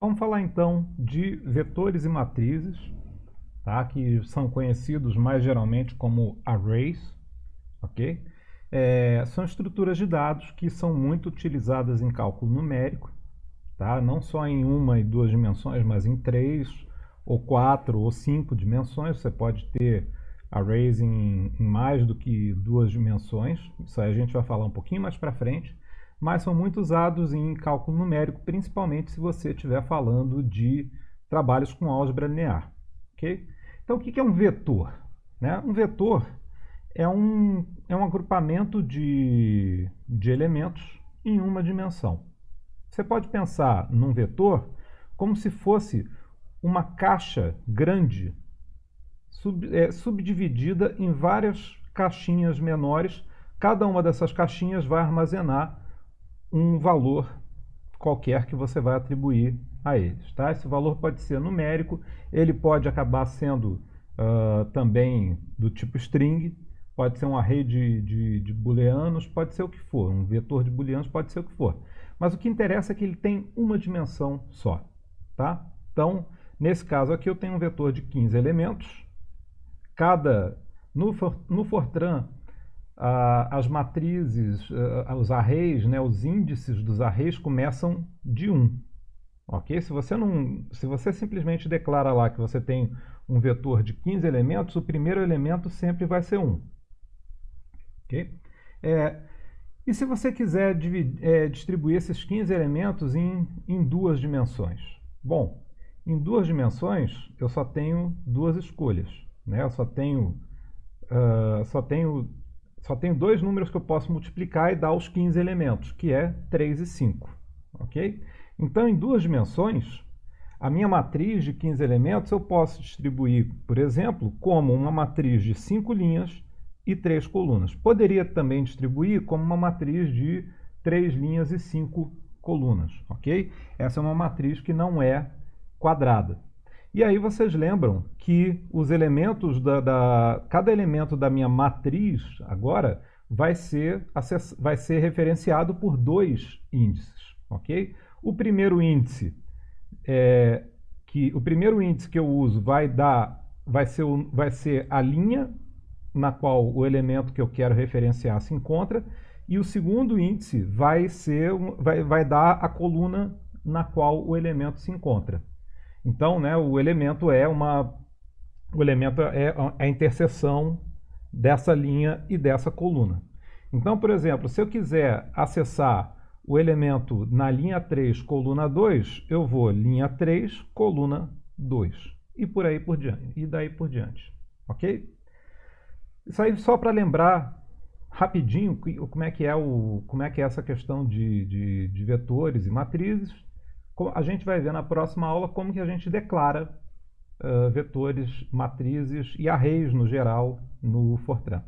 Vamos falar então de vetores e matrizes, tá? que são conhecidos mais geralmente como arrays, ok? É, são estruturas de dados que são muito utilizadas em cálculo numérico, tá? não só em uma e duas dimensões, mas em três, ou quatro, ou cinco dimensões. Você pode ter arrays em, em mais do que duas dimensões, isso aí a gente vai falar um pouquinho mais para frente mas são muito usados em cálculo numérico, principalmente se você estiver falando de trabalhos com álgebra linear. Okay? Então, o que é um vetor? Né? Um vetor é um, é um agrupamento de, de elementos em uma dimensão. Você pode pensar num vetor como se fosse uma caixa grande sub, é, subdividida em várias caixinhas menores. Cada uma dessas caixinhas vai armazenar um valor qualquer que você vai atribuir a eles. Tá? Esse valor pode ser numérico, ele pode acabar sendo uh, também do tipo string, pode ser um array de, de, de booleanos, pode ser o que for, um vetor de booleanos pode ser o que for. Mas o que interessa é que ele tem uma dimensão só. Tá? Então, nesse caso aqui eu tenho um vetor de 15 elementos, cada no, no Fortran as matrizes, ah, os arrays, né, os índices dos arrays começam de 1. Ok? Se você, não, se você simplesmente declara lá que você tem um vetor de 15 elementos, o primeiro elemento sempre vai ser 1. Ok? É, e se você quiser dividir, é, distribuir esses 15 elementos em, em duas dimensões? Bom, em duas dimensões eu só tenho duas escolhas. Né? Eu só tenho, uh, só tenho só tenho dois números que eu posso multiplicar e dar os 15 elementos, que é 3 e 5. ok? Então, em duas dimensões, a minha matriz de 15 elementos eu posso distribuir, por exemplo, como uma matriz de 5 linhas e 3 colunas. Poderia também distribuir como uma matriz de 3 linhas e 5 colunas. ok? Essa é uma matriz que não é quadrada. E aí vocês lembram que os elementos da, da, cada elemento da minha matriz agora vai ser, vai ser referenciado por dois índices, ok? O primeiro índice é que o primeiro índice que eu uso vai dar vai ser, vai ser a linha na qual o elemento que eu quero referenciar se encontra e o segundo índice vai ser vai, vai dar a coluna na qual o elemento se encontra. Então, né, o elemento é uma o elemento é a interseção dessa linha e dessa coluna. Então, por exemplo, se eu quiser acessar o elemento na linha 3, coluna 2, eu vou linha 3, coluna 2. E por aí por diante. E daí por diante. Ok? Isso aí só para lembrar rapidinho como é que é, o, como é, que é essa questão de, de, de vetores e matrizes. A gente vai ver na próxima aula como que a gente declara uh, vetores, matrizes e arrays no geral no Fortran.